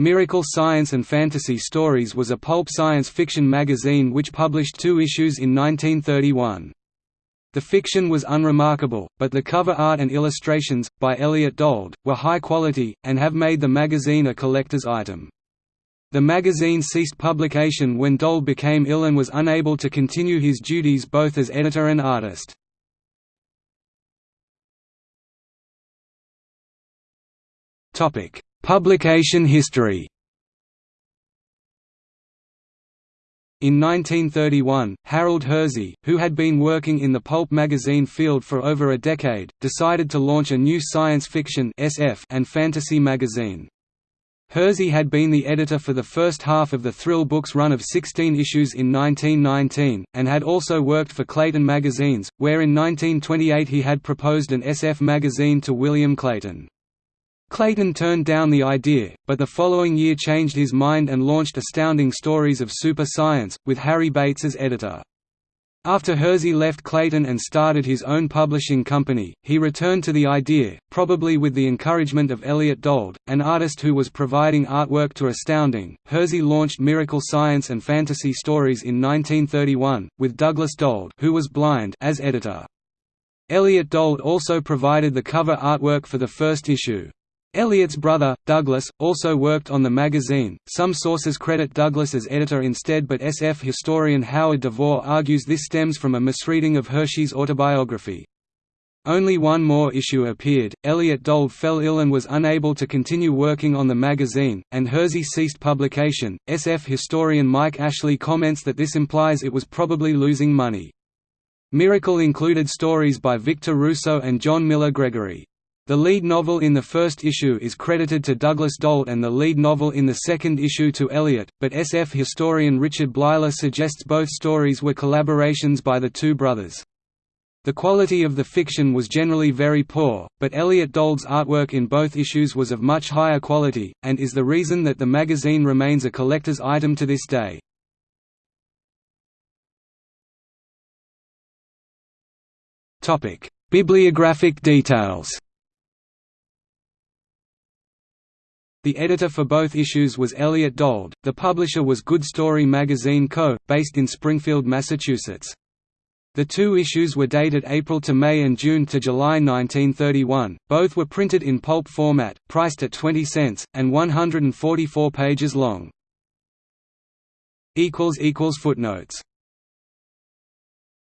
Miracle Science and Fantasy Stories was a pulp science fiction magazine which published two issues in 1931. The fiction was unremarkable, but the cover art and illustrations, by Elliot Dold, were high quality, and have made the magazine a collector's item. The magazine ceased publication when Dold became ill and was unable to continue his duties both as editor and artist. Publication history In 1931, Harold Hersey, who had been working in the pulp magazine field for over a decade, decided to launch a new science fiction SF and fantasy magazine. Hersey had been the editor for the first half of the Thrill Books run of 16 issues in 1919, and had also worked for Clayton Magazines, where in 1928 he had proposed an SF magazine to William Clayton. Clayton turned down the idea, but the following year changed his mind and launched Astounding Stories of Super Science, with Harry Bates as editor. After Hersey left Clayton and started his own publishing company, he returned to the idea, probably with the encouragement of Elliot Dold, an artist who was providing artwork to Astounding. Hersey launched Miracle Science and Fantasy Stories in 1931, with Douglas Dold who was blind as editor. Elliot Dold also provided the cover artwork for the first issue. Elliot's brother, Douglas, also worked on the magazine. Some sources credit Douglas as editor instead, but SF historian Howard DeVore argues this stems from a misreading of Hersey's autobiography. Only one more issue appeared. Elliot Dold fell ill and was unable to continue working on the magazine, and Hersey ceased publication. SF historian Mike Ashley comments that this implies it was probably losing money. Miracle included stories by Victor Rousseau and John Miller Gregory. The lead novel in the first issue is credited to Douglas Dold and the lead novel in the second issue to Elliot, but SF historian Richard Bleiler suggests both stories were collaborations by the two brothers. The quality of the fiction was generally very poor, but Elliot Dold's artwork in both issues was of much higher quality, and is the reason that the magazine remains a collector's item to this day. Bibliographic details The editor for both issues was Elliot Dold, the publisher was Good Story Magazine Co., based in Springfield, Massachusetts. The two issues were dated April to May and June to July 1931, both were printed in pulp format, priced at 20 cents, and 144 pages long. Footnotes